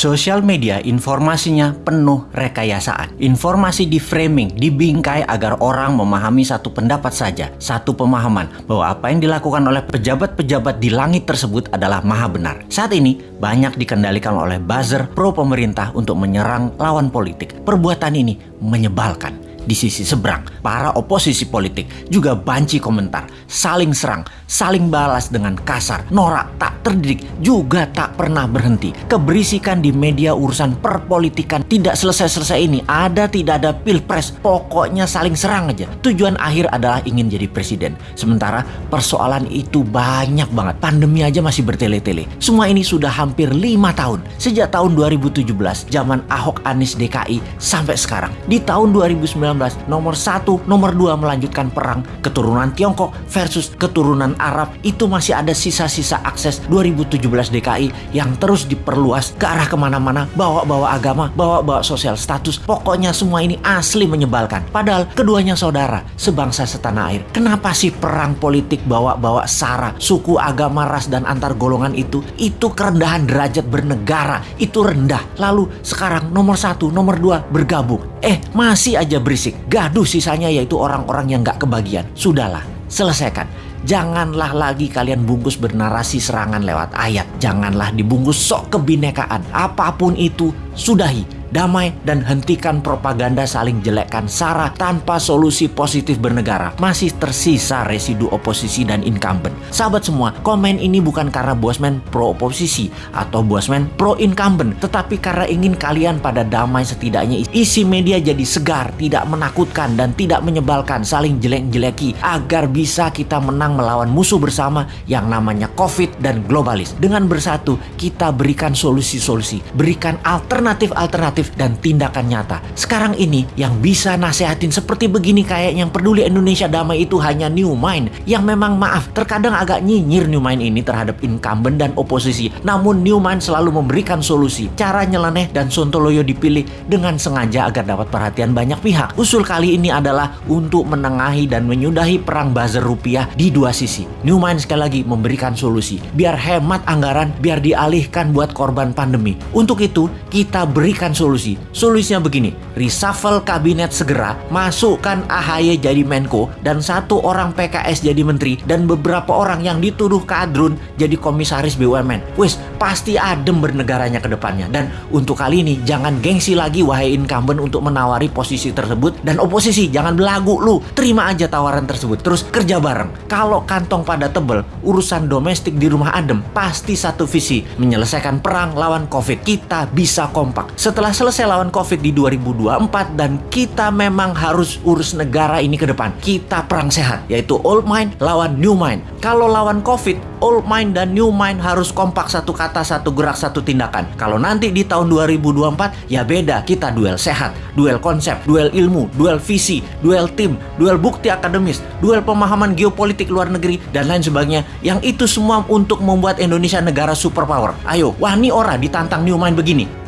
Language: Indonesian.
Sosial media informasinya penuh rekayasaan. Informasi di framing, dibingkai agar orang memahami satu pendapat saja, satu pemahaman bahwa apa yang dilakukan oleh pejabat-pejabat di langit tersebut adalah maha benar. Saat ini banyak dikendalikan oleh buzzer pro pemerintah untuk menyerang lawan politik. Perbuatan ini menyebalkan di sisi seberang, para oposisi politik juga banci komentar, saling serang, saling balas dengan kasar, norak, tak terdidik, juga tak pernah berhenti. Keberisikan di media urusan perpolitikan tidak selesai-selesai ini, ada tidak ada pilpres, pokoknya saling serang aja. Tujuan akhir adalah ingin jadi presiden. Sementara persoalan itu banyak banget, pandemi aja masih bertele-tele. Semua ini sudah hampir lima tahun, sejak tahun 2017, zaman Ahok Anies DKI sampai sekarang. Di tahun 2019 nomor satu, nomor dua melanjutkan perang keturunan Tiongkok versus keturunan Arab itu masih ada sisa-sisa akses 2017 DKI yang terus diperluas ke arah ke mana-mana bawa-bawa agama, bawa-bawa sosial status. Pokoknya semua ini asli menyebalkan. Padahal keduanya saudara sebangsa setanah air. Kenapa sih perang politik bawa-bawa sara suku agama ras dan antar golongan itu? Itu kerendahan derajat bernegara. Itu rendah. Lalu sekarang nomor satu nomor dua bergabung. Eh masih aja berisik. Gaduh sisanya yaitu orang-orang yang gak kebagian. Sudahlah, selesaikan. Janganlah lagi kalian bungkus bernarasi serangan lewat ayat. Janganlah dibungkus sok kebinekaan. Apa pun itu, sudahi damai, dan hentikan propaganda saling jelekkan SARA tanpa solusi positif bernegara. Masih tersisa residu oposisi dan incumbent. Sahabat semua, komen ini bukan karena Bosman pro oposisi atau Bosman pro incumbent, tetapi karena ingin kalian pada damai setidaknya isi media jadi segar, tidak menakutkan dan tidak menyebalkan, saling jelek-jeleki agar bisa kita menang melawan musuh bersama yang namanya COVID dan globalis. Dengan bersatu, kita berikan solusi-solusi, berikan alternatif-alternatif dan tindakan nyata. Sekarang ini yang bisa nasehatin seperti begini kayak yang peduli Indonesia damai itu hanya New Mind yang memang maaf terkadang agak nyinyir New Mind ini terhadap incumbent dan oposisi. Namun New Mind selalu memberikan solusi. Cara nyeleneh dan Sontoloyo dipilih dengan sengaja agar dapat perhatian banyak pihak. Usul kali ini adalah untuk menengahi dan menyudahi perang buzzer rupiah di dua sisi. New Mind sekali lagi memberikan solusi. Biar hemat anggaran, biar dialihkan buat korban pandemi. Untuk itu, kita berikan solusi solusi. Solusinya begini, reshuffle kabinet segera, masukkan AHY jadi Menko, dan satu orang PKS jadi Menteri, dan beberapa orang yang dituduh kadrun jadi komisaris BUMN. Wis, pasti adem bernegaranya ke depannya. Dan untuk kali ini, jangan gengsi lagi wahai incumbent untuk menawari posisi tersebut, dan oposisi jangan belagu lu, terima aja tawaran tersebut, terus kerja bareng. Kalau kantong pada tebel, urusan domestik di rumah adem, pasti satu visi, menyelesaikan perang lawan COVID. Kita bisa kompak. Setelah selesai lawan COVID di 2024 dan kita memang harus urus negara ini ke depan. Kita perang sehat, yaitu old mind lawan new mind. Kalau lawan COVID, old mind dan new mind harus kompak satu kata, satu gerak, satu tindakan. Kalau nanti di tahun 2024, ya beda. Kita duel sehat, duel konsep, duel ilmu, duel visi, duel tim, duel bukti akademis, duel pemahaman geopolitik luar negeri, dan lain sebagainya. Yang itu semua untuk membuat Indonesia negara superpower. Ayo, wah ini ora ditantang new mind begini.